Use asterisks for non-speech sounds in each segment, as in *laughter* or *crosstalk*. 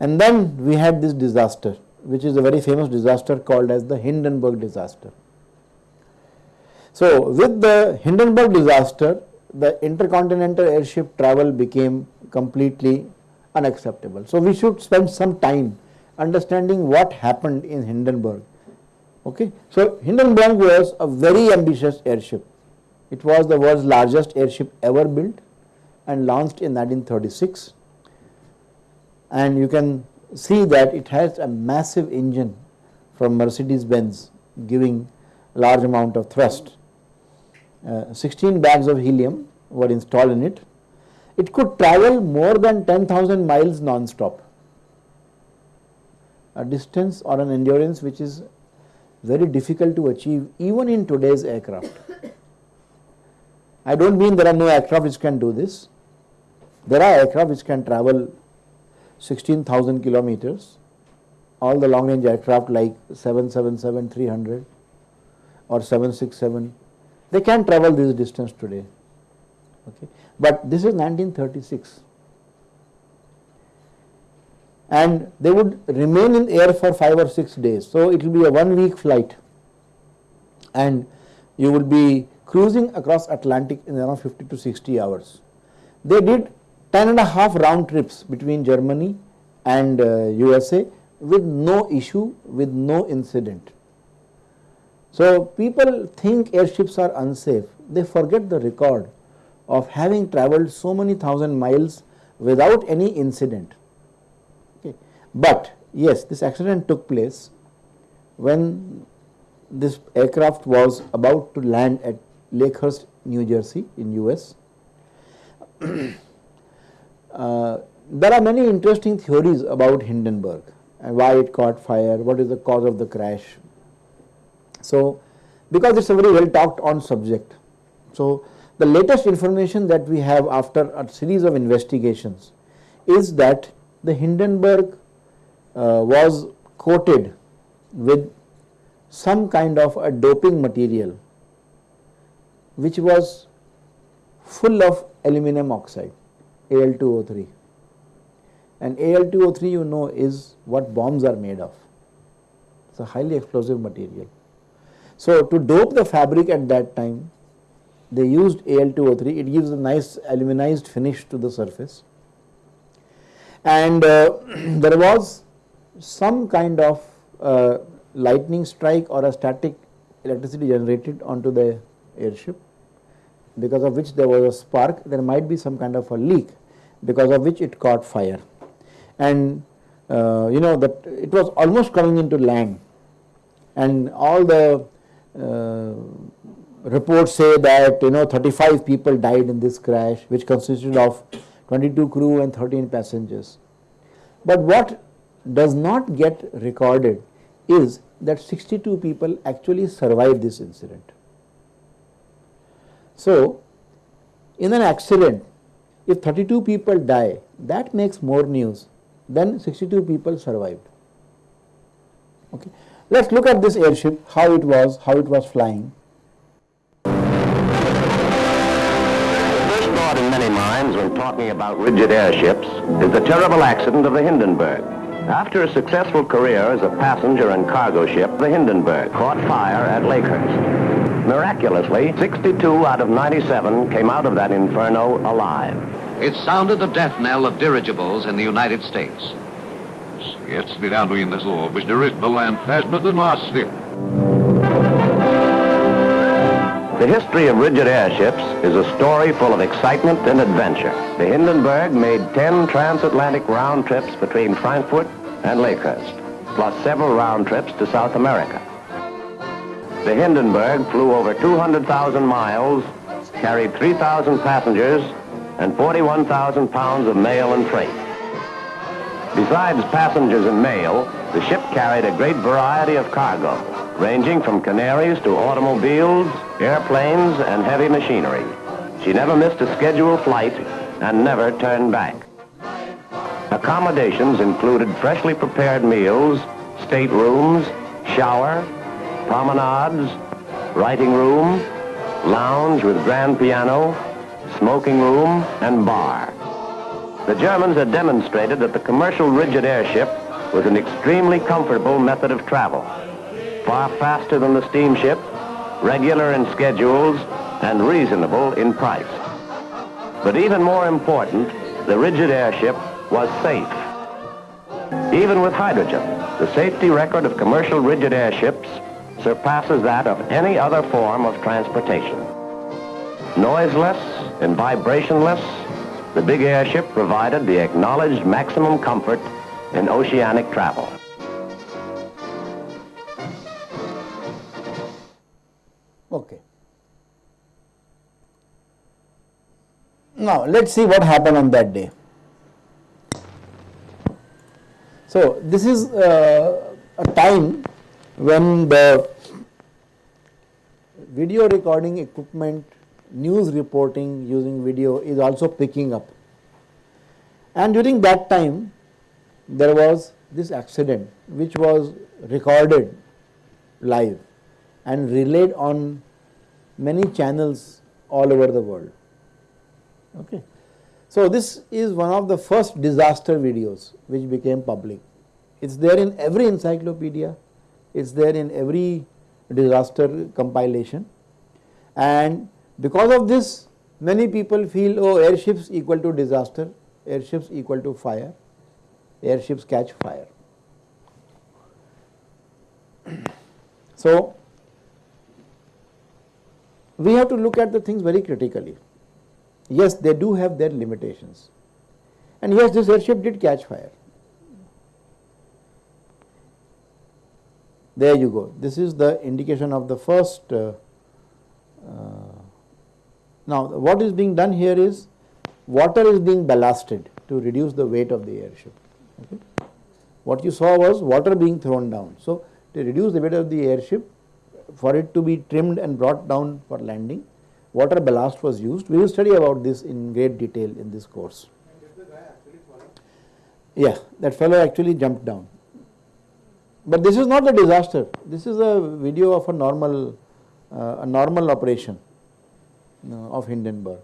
And then we had this disaster, which is a very famous disaster called as the Hindenburg disaster. So, with the Hindenburg disaster, the intercontinental airship travel became completely unacceptable. So, we should spend some time understanding what happened in Hindenburg. Okay. So, Hindenburg was a very ambitious airship. It was the world's largest airship ever built and launched in 1936 and you can see that it has a massive engine from Mercedes Benz giving large amount of thrust. Uh, 16 bags of helium were installed in it. It could travel more than 10,000 miles non-stop, a distance or an endurance which is very difficult to achieve even in today's aircraft. I do not mean there are no aircraft which can do this. There are aircraft which can travel 16,000 kilometers, all the long range aircraft like 777-300 or 767, they can travel this distance today. Okay. But this is 1936 and they would remain in air for 5 or 6 days. So, it will be a 1 week flight and you will be cruising across Atlantic in around 50 to 60 hours. They did 10 and a half round trips between Germany and uh, USA with no issue, with no incident. So, people think airships are unsafe, they forget the record of having travelled so many thousand miles without any incident. Okay. But yes, this accident took place when this aircraft was about to land at Lakehurst, New Jersey in US. *clears throat* Uh, there are many interesting theories about Hindenburg and why it caught fire, what is the cause of the crash. So, because it is a very well talked on subject. So, the latest information that we have after a series of investigations is that the Hindenburg uh, was coated with some kind of a doping material which was full of aluminum oxide. Al2O3 and Al2O3 you know is what bombs are made of. It is a highly explosive material. So, to dope the fabric at that time they used Al2O3 it gives a nice aluminized finish to the surface. And uh, *clears throat* there was some kind of uh, lightning strike or a static electricity generated onto the airship because of which there was a spark there might be some kind of a leak because of which it caught fire. And uh, you know that it was almost coming into land. And all the uh, reports say that you know 35 people died in this crash which consisted of 22 crew and 13 passengers. But what does not get recorded is that 62 people actually survived this incident. So, in an accident if 32 people die, that makes more news than 62 people survived. Okay. Let us look at this airship, how it was, how it was flying. First thought in many minds when talking about rigid airships is the terrible accident of the Hindenburg. After a successful career as a passenger and cargo ship, the Hindenburg caught fire at Lakehurst. Miraculously, 62 out of 97 came out of that inferno alive. It sounded the death knell of dirigibles in the United States. Jetzt wieder in das Ohr, bis dirigible land fast but the last step. The history of rigid airships is a story full of excitement and adventure. The Hindenburg made 10 transatlantic round trips between Frankfurt and Lakehurst, plus several round trips to South America. The Hindenburg flew over 200,000 miles, carried 3,000 passengers, and 41,000 pounds of mail and freight. Besides passengers and mail, the ship carried a great variety of cargo, ranging from canaries to automobiles, airplanes, and heavy machinery. She never missed a scheduled flight and never turned back. Accommodations included freshly prepared meals, staterooms, shower, promenades, writing room, lounge with grand piano, smoking room, and bar. The Germans had demonstrated that the commercial rigid airship was an extremely comfortable method of travel, far faster than the steamship, regular in schedules, and reasonable in price. But even more important, the rigid airship was safe. Even with hydrogen, the safety record of commercial rigid airships surpasses that of any other form of transportation. Noiseless and vibrationless, the big airship provided the acknowledged maximum comfort in oceanic travel. Now, let us see what happened on that day. So, this is uh, a time when the video recording equipment, news reporting using video is also picking up. And during that time, there was this accident which was recorded live and relayed on many channels all over the world. Okay. So, this is one of the first disaster videos which became public. It is there in every encyclopedia, it is there in every disaster compilation and because of this many people feel oh airships equal to disaster, airships equal to fire, airships catch fire. So, we have to look at the things very critically. Yes, they do have their limitations and yes this airship did catch fire. There you go. This is the indication of the first. Uh, uh, now, what is being done here is water is being ballasted to reduce the weight of the airship. Okay. What you saw was water being thrown down. So, to reduce the weight of the airship, for it to be trimmed and brought down for landing, water ballast was used. We will study about this in great detail in this course. Yeah, that fellow actually jumped down. But this is not a disaster. This is a video of a normal, uh, a normal operation uh, of Hindenburg.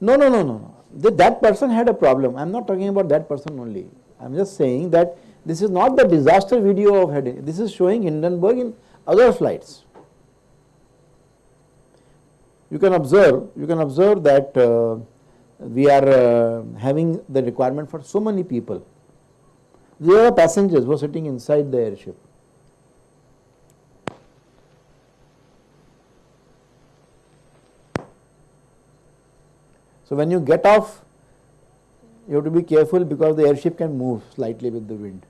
No, no, no, no, no. That, that person had a problem. I am not talking about that person only. I am just saying that this is not the disaster video of Hindenburg. This is showing Hindenburg in other flights. You can observe, you can observe that uh, we are uh, having the requirement for so many people the are passengers who are sitting inside the airship. So, when you get off, you have to be careful because the airship can move slightly with the wind.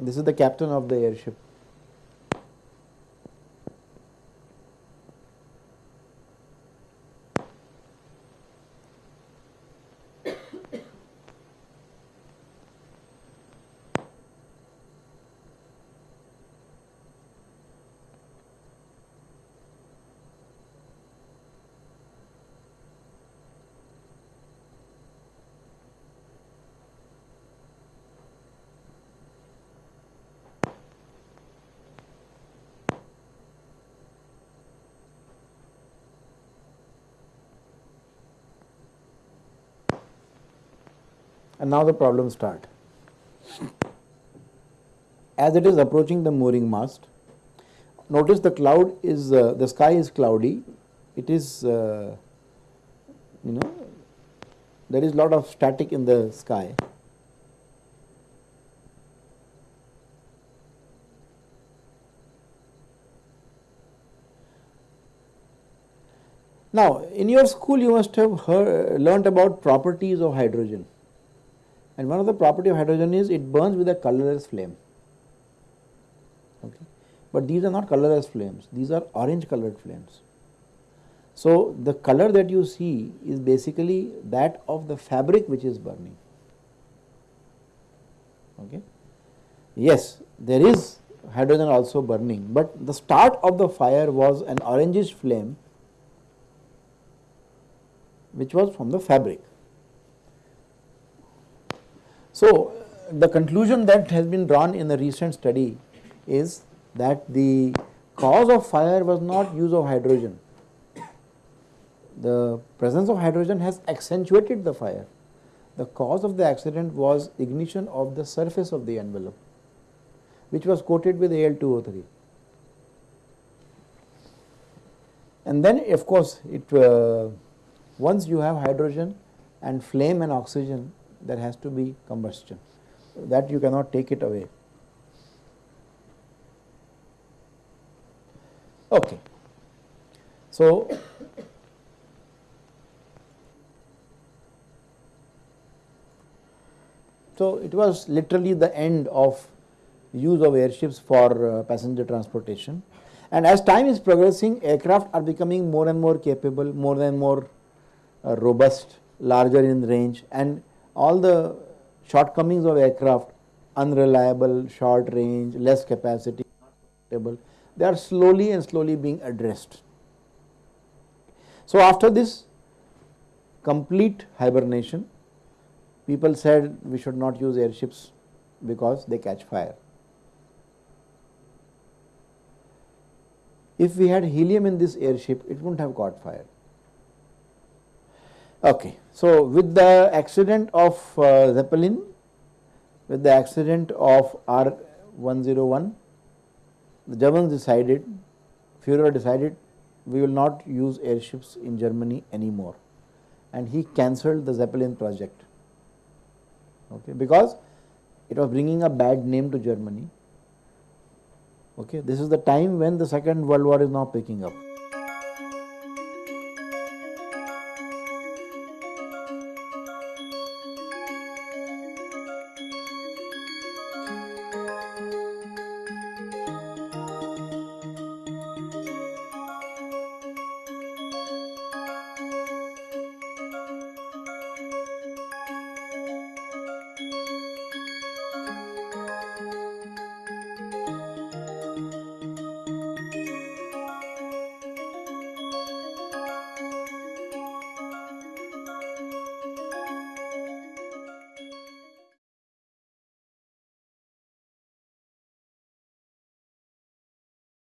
This is the captain of the airship. And now the problem start. As it is approaching the mooring mast, notice the cloud is, uh, the sky is cloudy, it is, uh, you know, there is lot of static in the sky. Now, in your school you must have heard, learnt about properties of hydrogen. And one of the property of hydrogen is it burns with a colorless flame. Okay. But these are not colorless flames, these are orange colored flames. So, the color that you see is basically that of the fabric which is burning. Okay. Yes, there is hydrogen also burning, but the start of the fire was an orangish flame which was from the fabric. So, the conclusion that has been drawn in the recent study is that the cause of fire was not use of hydrogen. The presence of hydrogen has accentuated the fire. The cause of the accident was ignition of the surface of the envelope which was coated with Al2O3. And then of course, it uh, once you have hydrogen and flame and oxygen there has to be combustion that you cannot take it away. Okay. So, so it was literally the end of use of airships for uh, passenger transportation. And as time is progressing, aircraft are becoming more and more capable, more and more uh, robust, larger in range and all the shortcomings of aircraft, unreliable, short range, less capacity, they are slowly and slowly being addressed. So, after this complete hibernation, people said we should not use airships because they catch fire. If we had helium in this airship, it wouldn't have caught fire. Okay. So, with the accident of uh, Zeppelin, with the accident of R101, the Germans decided, Führer decided we will not use airships in Germany anymore. And he cancelled the Zeppelin project. Okay, because it was bringing a bad name to Germany. Okay, this is the time when the second world war is now picking up.